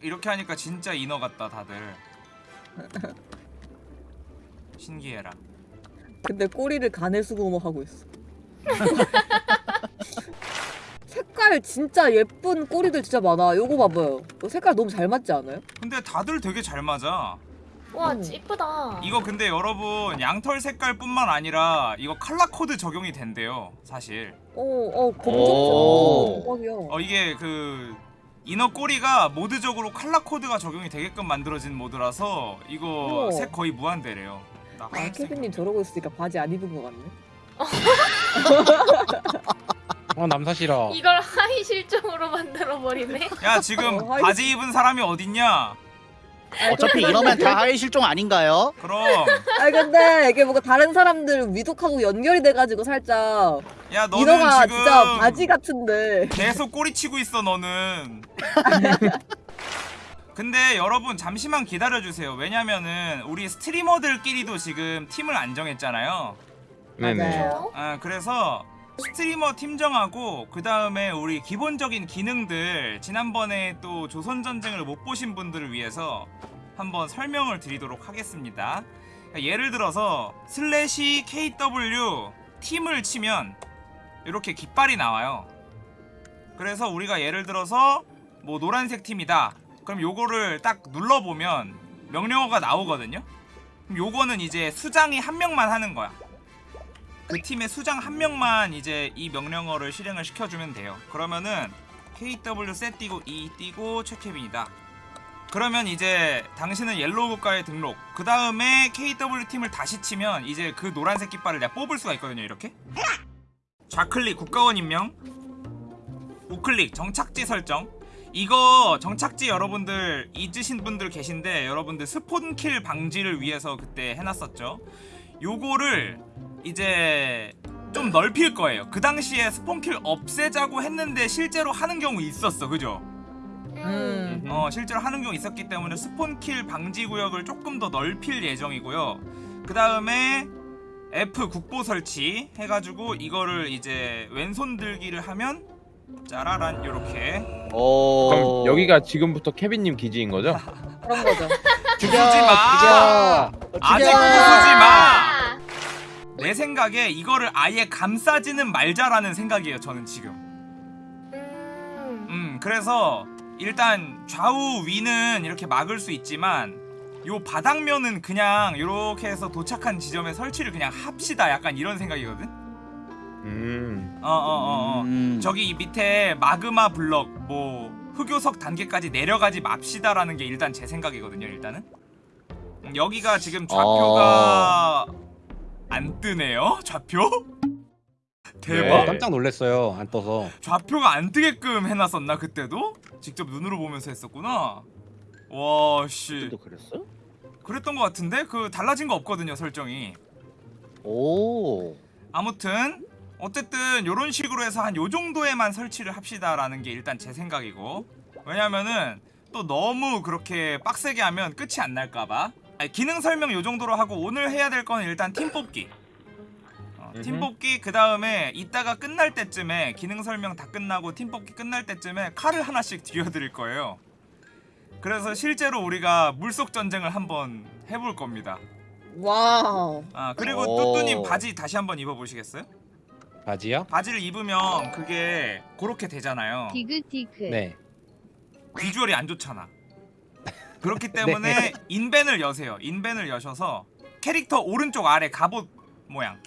이렇게 하니까 진짜 인어 같다 다들 신기해라 근데 꼬리를 간에 수고모 하고 있어. 색깔 진짜 예쁜 꼬리들 진짜 많아. 요거 봐봐요. 이거 색깔 너무 잘 맞지 않아요? 근데 다들 되게 잘 맞아 와 음. 이쁘다. 이거 근데 여러분 양털 색깔뿐만 아니라 이거 칼라 코드 적용이 된대요 사실 어, 어, 오. 검정색. 대박이야. 어 이게 그 이너 꼬리가 모드적으로 칼라 코드가 적용이 되게끔 만들어진 모드라서 이거. 색 거의 무한대래요 나 아. 케빈님 저러고 있으니까 바지 안 입은 것 같네. 어 남사시라 이걸 하이 실종으로 만들어 버리네. 야 지금 어, 하얀- 바지 입은 사람이 어딨냐 어차피 이러면 다 하위 실종 아닌가요? 그럼 아니 근데 이게 뭔가 다른 사람들 위독하고 연결이 돼가지고 살짝 야 너는 이너가 지금 진짜 바지 같은데. 계속 꼬리치고 있어 너는. 근데 여러분 잠시만 기다려주세요. 왜냐면은 우리 스트리머들끼리도 지금 팀을 안 정했잖아요. 맞아요. 아, 그래서 스트리머 팀 정하고 그 다음에 우리 기본적인 기능들 지난번에 또 조선전쟁을 못 보신 분들을 위해서 한번 설명을 드리도록 하겠습니다. 예를 들어서 슬래시 KW 팀을 치면 이렇게 깃발이 나와요 그래서 우리가 예를 들어서 뭐 노란색 팀이다 그럼 요거를 딱 눌러보면 명령어가 나오거든요 그럼 요거는 이제 수장이 한 명만 하는 거야 그 팀의 수장 한 명만 이제 이 명령어를 실행을 시켜주면 돼요. 그러면은 KW set 띄고 E 띄고 최케빈이다. 그러면 이제 당신은 yellow 국가에 등록. 그 다음에 KW 팀을 다시 치면 이제 그 노란색 깃발을 내가 뽑을 수가 있거든요. 이렇게. 좌클릭 국가원 임명. 우클릭 정착지 설정. 이거 정착지 여러분들 잊으신 분들 계신데 여러분들 spawn kill 방지를 위해서 그때 해놨었죠. 요거를 이제 좀 넓힐 거예요. 그 당시에 spawn kill 없애자고 했는데 실제로 하는 경우 있었어, 그죠? 음. 어, 실제로 하는 경우 있었기 때문에 스폰킬 방지 구역을 조금 더 넓힐 예정이고요. 그 다음에 F 국보 설치 해가지고 이거를 이제 왼손 들기를 하면 짜라란 요렇게 오. 그럼 여기가 지금부터 케빈님 기지인 거죠? 그런 거죠. 죽여 부수지 마. 죽여 아직 죽여. 부수지 마. 아, 내 생각에 이거를 아예 감싸지는 말자라는 생각이에요, 저는 지금. 음. 음 그래서 일단 좌우 위는 이렇게 막을 수 있지만 요 바닥면은 그냥 이렇게 해서 도착한 지점에 설치를 그냥 합시다. 약간 이런 생각이거든? 음. 어어어어. 음. 저기 이 밑에 마그마 블럭 뭐 흑요석 단계까지 내려가지 맙시다라는 게 일단 제 생각이거든요 일단은. 음, 여기가 지금 좌표가 안 뜨네요 좌표? 대박. 네. 깜짝 놀랐어요 안 떠서. 좌표가 안 뜨게끔 해놨었나 그때도? 직접 눈으로 보면서 했었구나 와씨. 또 그랬어? 그랬던 것 같은데? 그 달라진 거 없거든요 설정이. 오. 아무튼 어쨌든 요런 식으로 해서 한 요 정도에만 설치를 합시다라는 게 일단 제 생각이고. 왜냐면은 또 너무 그렇게 빡세게 하면 끝이 안 날까봐. 기능 설명 요 정도로 하고 오늘 해야 될 거는 일단 팀 뽑기. 어, 팀. 뽑기 그 다음에 이따가 끝날 때쯤에 기능 설명 다 끝나고 팀 뽑기 끝날 때쯤에 칼을 하나씩 쥐어드릴 거예요 그래서 실제로 우리가 물속 전쟁을 한번 해볼 겁니다 와우. 아 그리고 오. 뚜뚜님 바지 다시 한번 입어보시겠어요? 바지요? 바지를 입으면 그게 그렇게 되잖아요. 디그디그 네 비주얼이 안 좋잖아. 그렇기 때문에 인벤을 여세요. 인벤을 여셔서 캐릭터 오른쪽 아래 갑옷 모양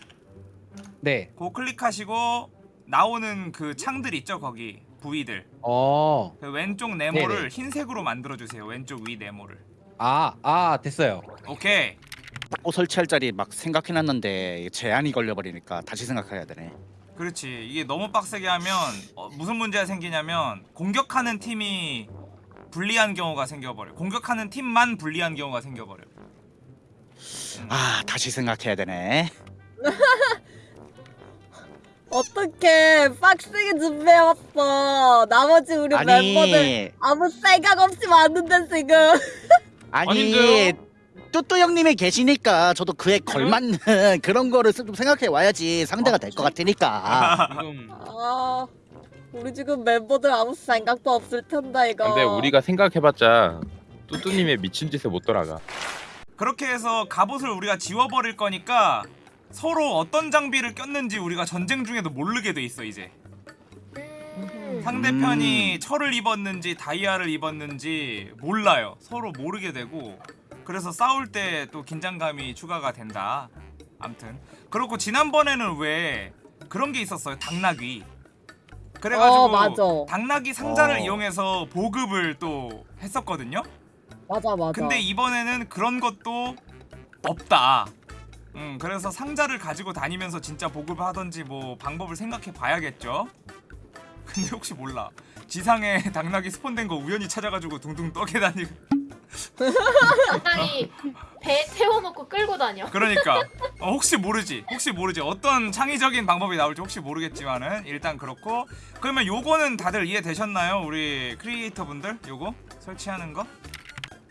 네. 그거 클릭하시고 나오는 그 창들 있죠 거기 부위들 어. 그 왼쪽 네모를 네네. 흰색으로 만들어 주세요. 왼쪽 위 네모를. 아, 아, 됐어요. 오케이. 또 설치할 자리 막 생각해놨는데 제한이 걸려버리니까 다시 생각해야 되네. 그렇지. 이게 너무 빡세게 하면 어, 무슨 문제가 생기냐면 공격하는 팀이 불리한 경우가 생겨버려. 공격하는 팀만 불리한 경우가 생겨버려. 아 다시 생각해야 되네. 어떻게 빡세게 준비해왔어. 나머지 우리 멤버들 아니 아무 생각 없이 왔는데 지금. 아니? 뚜뚜 형님이 계시니까 저도 그에 걸맞는 그런 거를 좀 생각해 와야지 상대가 될것 같으니까. 지금 아, 우리 지금 멤버들 아무 생각도 없을 텐데 이거. 근데 우리가 생각해봤자 뚜뚜님의 미친 짓에 못 돌아가. 그렇게 해서 갑옷을 우리가 지워버릴 거니까 서로 어떤 장비를 꼈는지 우리가 전쟁 중에도 모르게 돼 있어 이제 음. 상대편이 철을 입었는지 다이아를 입었는지 몰라요 서로 모르게 되고 그래서 싸울 때 또 긴장감이 추가가 된다 암튼 그렇고 지난번에는 왜 그런 게 있었어요 당나귀 그래가지고 어. 당나귀 상자를 어. 이용해서 보급을 또 했었거든요 맞아 맞아. 근데 이번에는 그런 것도 없다. 음, 그래서 상자를 가지고 다니면서 진짜 보급을 하던지 뭐 방법을 생각해 봐야겠죠. 근데 혹시 몰라. 지상에 당나귀 스폰된 거 우연히 찾아가지고 둥둥 떠게 다니고. 당당히 배 태워놓고 끌고 다녀. 그러니까 어, 혹시 모르지. 혹시 모르지. 어떤 창의적인 방법이 나올지 혹시 모르겠지만은 일단 그렇고 그러면 요거는 다들 이해되셨나요? 우리 크리에이터 분들 요거 설치하는 거?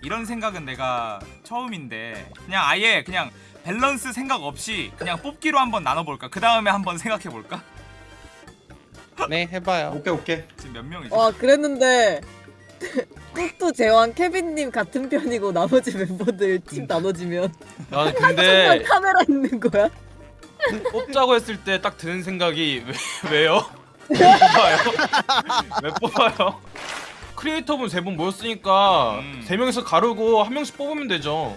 이런 생각은 내가 처음인데 그냥 아예 그냥 밸런스 생각 없이 그냥 뽑기로 한번 나눠볼까? 그 다음에 한번 생각해볼까? 네 해봐요. 오케이 오케이 지금 몇 명이지? 와 그랬는데 뚜뚜 제왕 케빈님 같은 편이고 나머지 멤버들 팀 나눠지면 난 정말 근데 카메라 있는 거야? 뽑자고 했을 때 딱 드는 생각이 왜, 왜요? 왜 뽑아요? 왜 뽑아요? 크리에이터분 세 분 모였으니까 음. 세 명이서 가르고 한 명씩 뽑으면 되죠.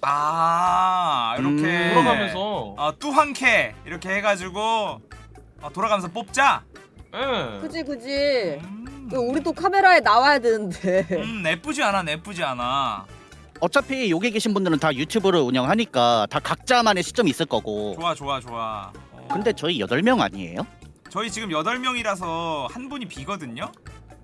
아 이렇게 음. 돌아가면서. 아 뚜한캐 이렇게 해가지고 어, 돌아가면서 뽑자. 예. 그지 그지. 음. 우리 또 카메라에 나와야 되는데. 음 나쁘지 않아 나쁘지 않아 어차피 여기 계신 분들은 다 유튜브를 운영하니까 다 각자만의 시점이 있을 거고. 좋아 좋아 좋아 어, 근데 저희 8명 아니에요? 저희 지금 8명이라서 한 분이 비거든요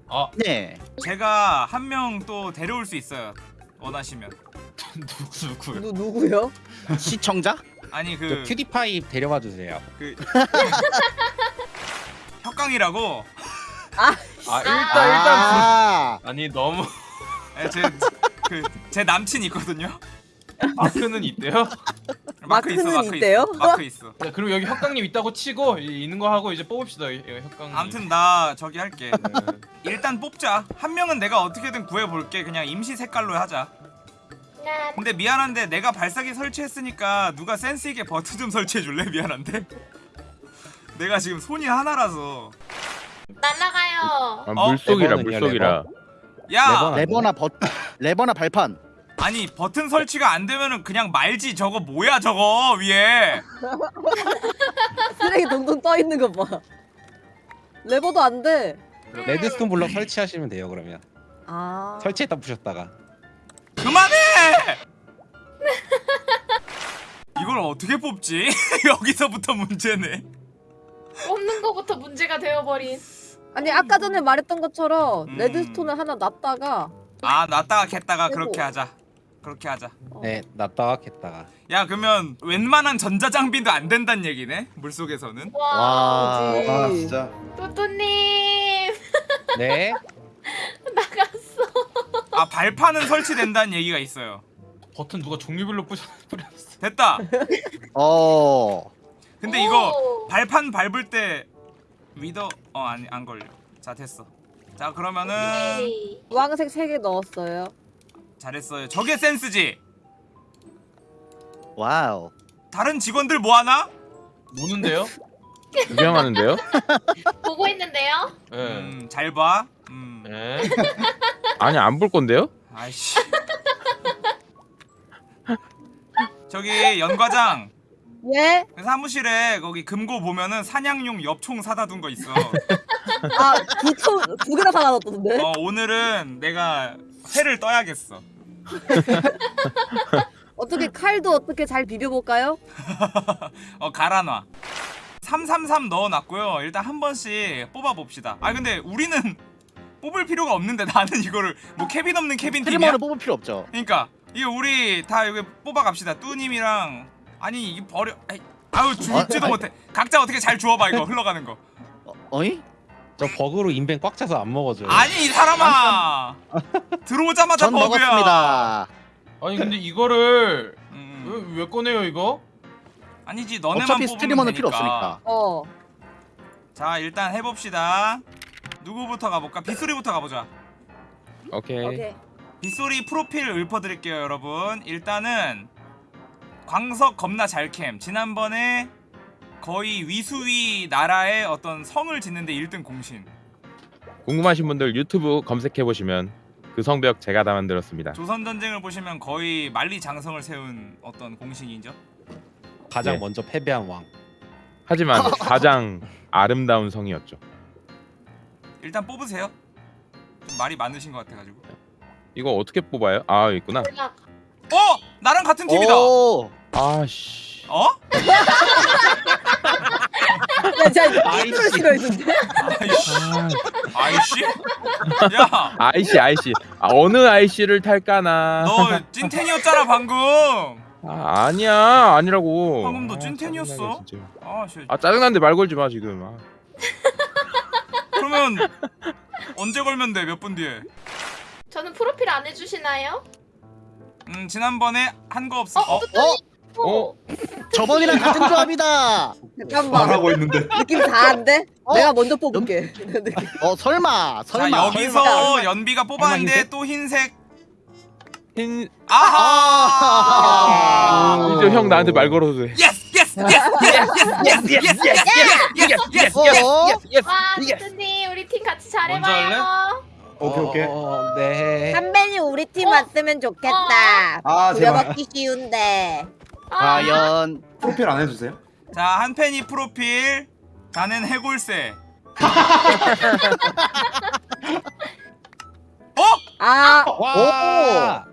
아 네. 제가 한 명 또 데려올 수 있어요 원하시면 누구 누구요? 누 누구요? 시청자? 아니 저 그, 퓨디파이 데려와 주세요. 그 혁강이라고 아 일단 일단 아, 아니 너무 제그제 남친 있거든요 마크는 있대요. 마크 있어 마크는 마크 있대요? 있어 마크 있어 자, 그리고 여기 혁강님 있다고 치고 이- 있는 거 하고 이제 뽑읍시다. 이- 이 혁강님. 아무튼 나 저기 할게 네. 일단 뽑자 한 명은 내가 어떻게든 구해볼게 그냥 임시 색깔로 하자 나 근데 미안한데 내가 발사기 설치했으니까 누가 센스 있게 버튼 좀 설치해 줄래? 미안한데. 내가 지금 손이 하나라서. 날라가요. 아, 어? 물속이라 레버는요, 물속이라. 야, 레버나 버 레버나 발판. 아니 버튼 설치가 안 되면은 그냥 말지. 저거 뭐야 저거 위에. 쓰레기 동동 떠 있는 거 봐. 레버도 안 돼. redstone block 설치하시면 돼요 그러면. 아. 설치했다 부셨다가. 그만해. 이걸 어떻게 뽑지? 여기서부터 문제네. 뽑는 거부터 문제가 되어버린. 아니 아까 전에 말했던 것처럼 음. 레드스톤을 하나 놨다가 아 놨다가 캤다가 아이고. 그렇게 하자. 그렇게 하자. 어, 네 겠다가. 야 그러면 웬만한 전자장비도 안 된다는 얘기네 물속에서는. 와. 와. 아 진짜 뚜뚜님 네. 나갔어. 아 발판은 설치된다는 얘기가 있어요. 버튼 누가 종류별로 뿌려 뿌렸어. 됐다. 어. 근데 이거 오. 발판 밟을 때 wither 어 아니 안 걸려. 자 됐어. 자 그러면은 오케이. 주황색 3개 넣었어요. 잘했어요. 저게 센스지. wow. 다른 직원들 뭐 하나? 노는데요? 구경하는데요? 보고 있는데요. 예. 음, 잘 봐. 음. 예. 아니 안 볼 건데요? 아이씨. 저기 연 과장 예? 그 사무실에 거기 금고 보면은 사냥용 엽총 사다 둔 거 있어. 아두총두 개나 사다 놨던데. 어 오늘은 내가 회를 떠야겠어. 어떻게 칼도 어떻게 잘 비벼볼까요? 어 갈아놔 333 넣어놨고요 일단 한 번씩 뽑아봅시다 아 근데 우리는 뽑을 필요가 없는데 나는 이거를 뭐 캐빈 없는 캐빈 팀이야? 트리머를 뽑을 필요 없죠. 그러니까 이거 우리 다 여기 뽑아갑시다 뚜님이랑 아니 이게 버려 아이, 아유 주지도 어? 못해 각자 어떻게 잘 주워봐 이거 흘러가는 거 어, 어이? 저 버그로 인벤 꽉 차서 안 먹어줘요. 아니 이 사람아 들어오자마자 전 버그야 먹었습니다. 아니 근데 이거를 음, 왜, 왜 꺼내요 이거? 아니지 너네만 어차피 스트리머는 필요 되니까. 없으니까. 어. 자 일단 해봅시다 누구부터 가볼까? 빗소리부터 가보자 오케이. 오케이. 빗소리 프로필 읊어드릴게요 여러분 일단은 광석 겁나 잘캠 지난번에 거의 위수위 나라의 어떤 성을 짓는데 1등 공신 궁금하신 분들 유튜브 검색해 보시면 그 성벽 제가 다 만들었습니다. 조선전쟁을 보시면 거의 만리장성을 세운 어떤 공신이죠 가장 네. 먼저 패배한 왕. 하지만 가장 아름다운 성이었죠. 일단 뽑으세요 좀 말이 많으신 것 같아가지고 이거 어떻게 뽑아요? 아 있구나. 어! 나랑 같은 팀이다 오. 아씨. 어? 야, 진짜 아이씨. 싫어했는데? 아이씨 아이씨? 야! 아이씨 아이씨. 아, 어느 아이씨를 탈까나. 너 찐텐이었잖아 방금 아, 아니야 아니라고. 방금 너 아, 찐텐이었어? 짜증나게, 진짜. 아 씨. 아 짜증난데 말 걸지 마 지금. 아. 그러면 언제 걸면 돼? 몇 분 뒤에? 저는 프로필 안 해주시나요? 음 지난번에 한 거 없어. 어? 어? 어? 저번이랑 같은 조합이다. 잠깐만. 하고 있는데. 느낌 다한데? 어? 내가 먼저 뽑을게. 어 설마 자 설마. 여기서 설마. 연비가 뽑았는데? 또 흰색. 흰. 아하! 이제 형 나한테 말 걸어도 돼. yes yes yes yes yes yes yes yes 어? 와 뚜뚜님 우리 팀 같이? 잘해봐요. 오케이 오케이. 어, 네. 선배님 우리 팀 어? 왔으면 좋겠다. 아 제발. 부려먹기 쉬운데. 아, 과연 프로필 안 해주세요? 자 한펜이 프로필. 자는 해골새. 어? 아, 와.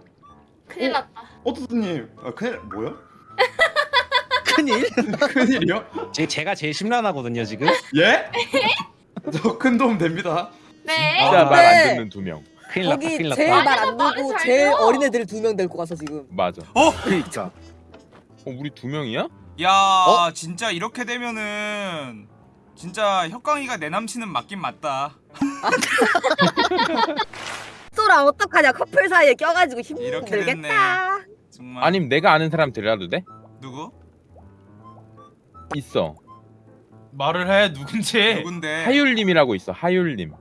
큰일 났다. 어떠스님. 아 큰일 뭐야? 큰일. 큰일이요? 제, 제가 제일 심란하거든요 지금. 예? 저 큰 도움 됩니다. 네. 진짜 아, 말안 네. 듣는 두 명. 큰일 났다. 거기 큰일 제일 났다. 말안 듣고 잘 제일 들어. 어린 애들 두 명 데리고 가서 지금. 맞아. 그러니까. 어 우리 두 명이야? 야 진짜 이렇게 되면은 진짜 혁강이가 내 남친은 맞긴 맞다. 소라 어떡하냐 커플 사이에 껴가지고 이렇게 됐네. 힘들겠다. 정말. 아니면 내가 아는 사람 데려와도 돼? 누구? 있어. 말을 해 누군지. 누군데? 하율님이라고 있어. 하율님.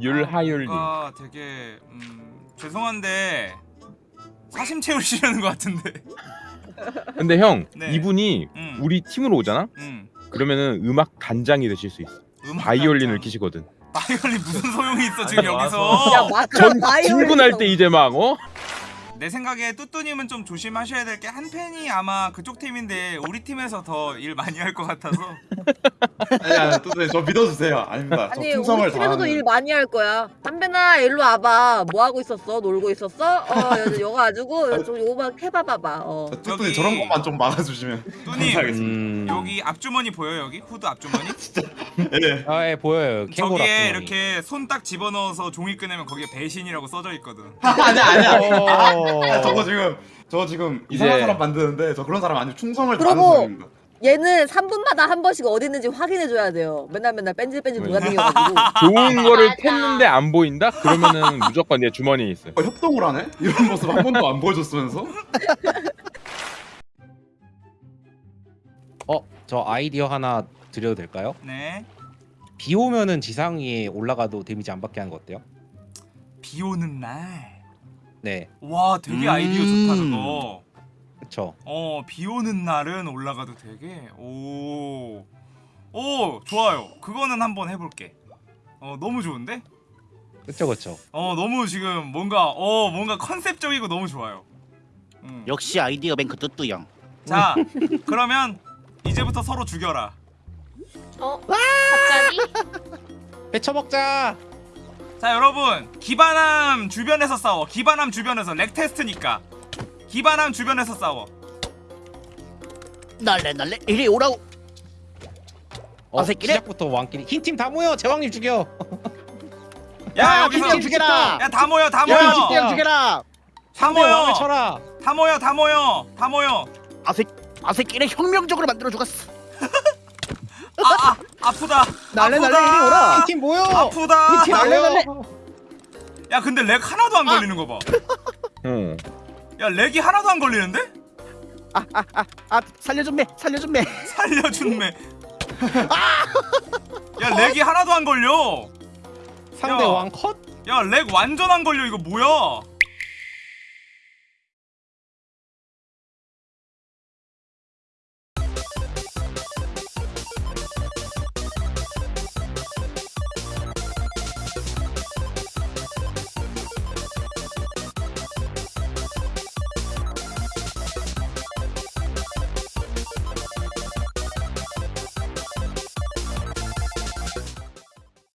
율하율님. 뭔가 되게 음, 죄송한데 사심 채우시려는 것 같은데. 근데 형 네. 이분이 음. 우리 팀으로 오잖아? 음. 그러면은 음악 단장이 되실 수 있어. 음악 바이올린을 단장. 키시거든. 바이올린 무슨 소용이 있어 지금 아니, 여기서? 야 맞아. 전 바이올린 친분할 때 이제 막 어? 내 생각에 뚜뚜님은 좀 조심하셔야 될 게 한 팬이 아마 그쪽 팀인데 우리 팀에서 더 일 많이 할 것 같아서. 아니 아니 또, 저 믿어주세요. 아닙니다. 저 아니 충성을 우리 팀에서도 다하는. 일 많이 할 거야. 담배나 일로 와봐. 뭐 하고 있었어? 놀고 있었어? 어 여- 여가 가지고 좀 요거 해봐봐봐. 어. 저 뚜뚜님 저기- 저런 것만 좀 막아주시면 뚜님 감사하겠습니다. 음. 여기 앞주머니 보여 여기 후드 앞주머니? 예. 아, 예, 보여요. 캥거루 저기에 앞주머니. 이렇게 손 딱 집어넣어서 종이 꺼내면 거기에 배신이라고 써져 있거든. 아니야 아니야. 어. 아, 저거 지금 저 지금 이상한 이제- 사람 만드는데 저 그런 사람 아니고 충성을 다하는 그러고- 사람입니다. 얘는 3분마다 한 번씩 어디 있는지 확인해 줘야 돼요. 맨날 맨날 뺀질뺀질 왜? 돌아다녀가지고. 좋은 거를 맞아. 팼는데 안 보인다? 그러면은 무조건 내 주머니에 있어. 어, 협동을 하네? 이런 모습 한 번도 안 보여줬으면서? 어, 저 아이디어 하나 드려도 될까요? 네. 비 오면은 지상 위에 올라가도 damage 안 받게 하는 거 어때요? 비 오는 날. 네, 와 되게 음. 아이디어 좋다 그거. 그쵸. 어, 비 오는 날은 올라가도 되게 오. 오, 좋아요. 그거는 한번 해 볼게. 어, 너무 좋은데? 그쵸, 그쵸. 어, 너무 지금 뭔가 어, 뭔가 컨셉적이고 너무 좋아요. 음. 역시 아이디어 뱅크 뚜뚜 형. 자, 그러면 이제부터 서로 죽여라. 어? 갑자기? 배쳐먹자! 자, 여러분. 기반암 주변에서 싸워. 기반암 주변에서 lag 테스트니까. 기반암 주변에서 싸워. 날래 날래 이리 오라고. 어, 어색이래? 시작부터 왕끼리 흰팀 다 모여! 제왕님 죽여! 야, 야, 여기서 흰팀 죽여라. 야, 다 모여. 다 야, 모여. 형 죽여라. 다 모여. 쳐라! 다 모여. 다 모여. 다 모여. 아새 아새끼를 혁명적으로 만들어 죽었어. 아, 아, 아프다. 날래 아프다. 날래 이리 오라. 흰팀 모여! 아프다. 흰팀 날려! 야, 근데 lag 하나도 안 걸리는 거 봐. 응. 야, lag이 하나도 안 걸리는데? 아 살려준 매 살려준 매. 살려준 매. 야 lag이 하나도 안 걸려 상대 야. 왕 컷? 야 렉 완전 안 걸려 이거 뭐야